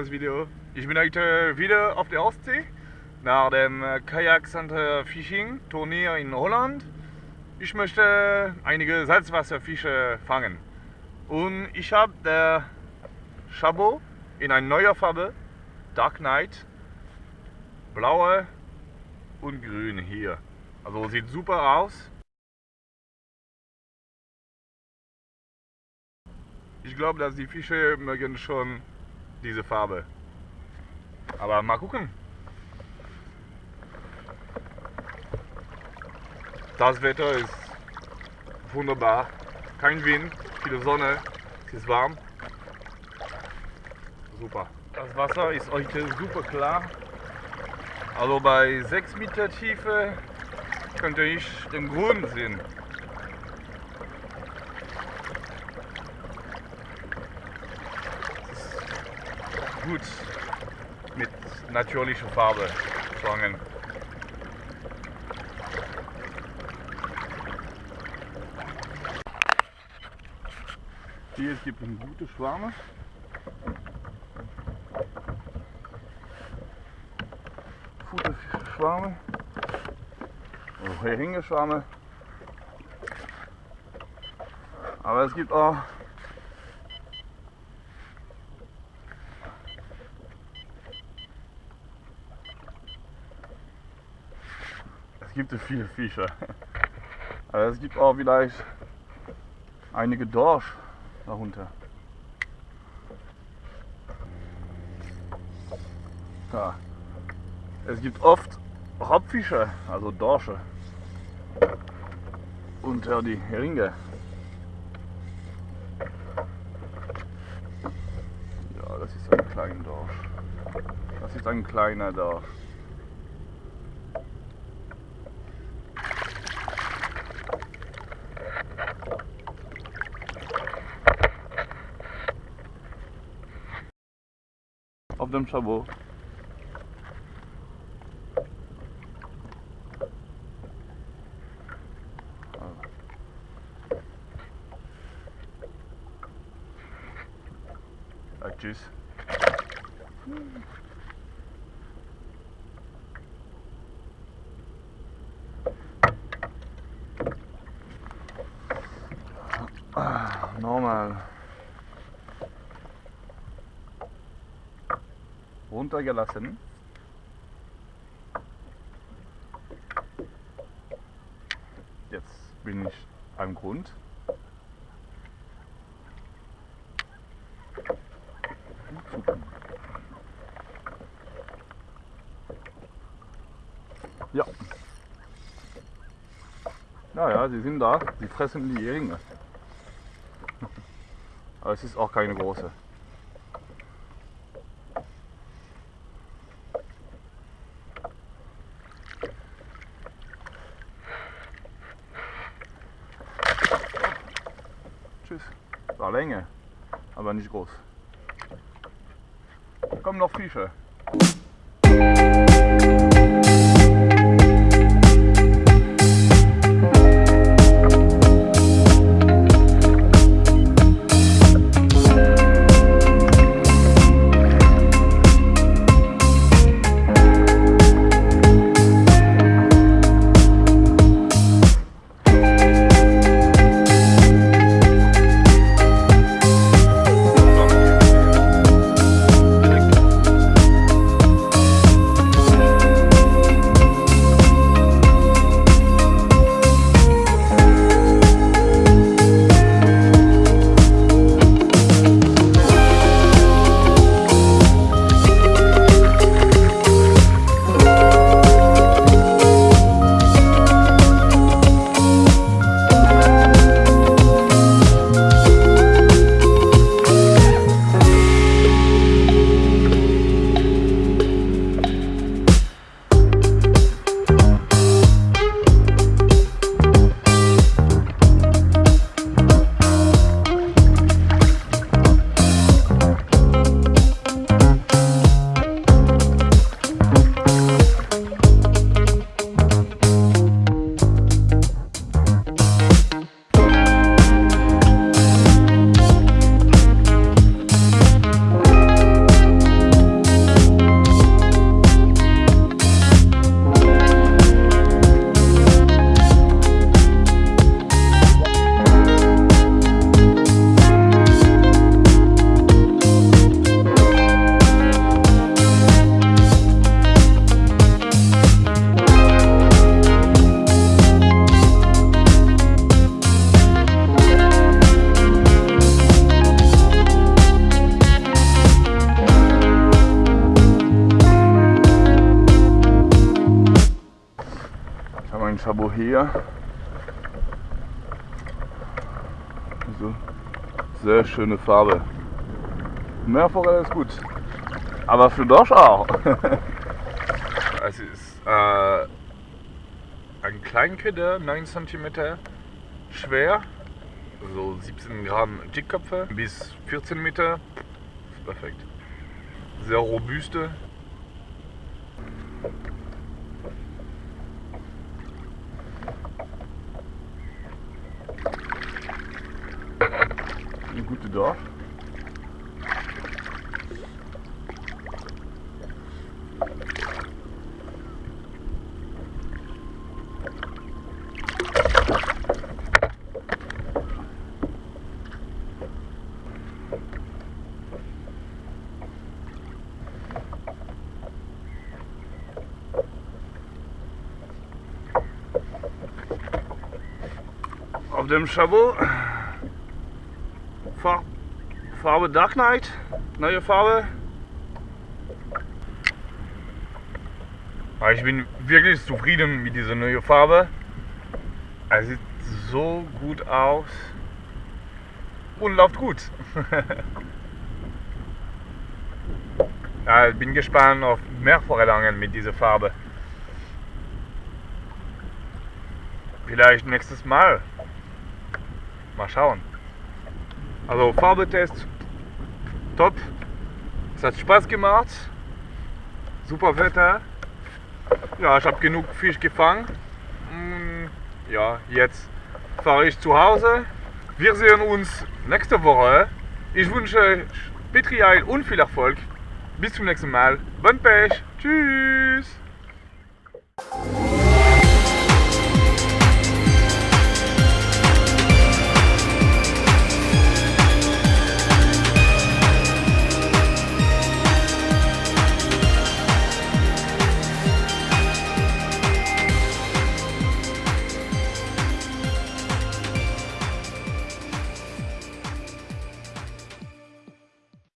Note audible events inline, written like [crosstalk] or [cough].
Neues Video. Ich bin heute wieder auf der Ostsee nach dem äh, Kajak Center Fishing Turnier in Holland. Ich möchte einige Salzwasserfische fangen und ich habe der Chabot in einer neuen Farbe, Dark Knight, blaue und grün hier. Also sieht super aus. Ich glaube, dass die Fische mögen schon diese Farbe. Aber mal gucken. Das Wetter ist wunderbar. Kein Wind, viele Sonne, es ist warm. Super. Das Wasser ist heute super klar. Also bei 6 Meter Tiefe könnte ich den Grund sehen. Gut mit natürlicher Farbe zu angeln. Hier es gibt eine gute Schwarme. Futterschwarme. Oh, Heringeschwarme. Aber es gibt auch es gibt viele Fische. Aber es gibt auch vielleicht einige Dorsch darunter. Ja. Es gibt oft Hauptfische, also Dorsche, unter die Heringe. Ja, das ist ein kleiner Dorsch. Das ist ein kleiner Dorsch. Auf dem Chabot. Ja, tschüss. Normal. Runtergelassen. Jetzt bin ich am Grund. Ja. Naja, sie sind da, sie fressen die Heringe. [laughs] Aber es ist auch keine große. Tschüss. War Länge, aber nicht groß. Kommen noch Fische. Chabot hier. Also, sehr schöne Farbe. Meerforelle ist gut. Aber für Dorsch auch. [laughs] es ist äh, ein Kleinköder, 9 cm schwer. So 17 Gramm Jickköpfe bis 14 Meter. Perfekt. Sehr robuste. Eine gute Dorf. auf dem Chabot. Far Farbe Dark Knight, neue Farbe. Aber ich bin wirklich zufrieden mit dieser neuen Farbe. Es sieht so gut aus und läuft gut. [laughs] ja, ich bin gespannt auf mehr Forellangen mit dieser Farbe. Vielleicht nächstes Mal. Mal schauen. Also Farbetest top. Es hat Spaß gemacht. Super Wetter. Ja, ich habe genug Fisch gefangen. Mm, ja, jetzt fahre ich zu Hause. Wir sehen uns nächste Woche. Ich wünsche Petrial und viel Erfolg. Bis zum nächsten Mal. Bon Pech. Tschüss.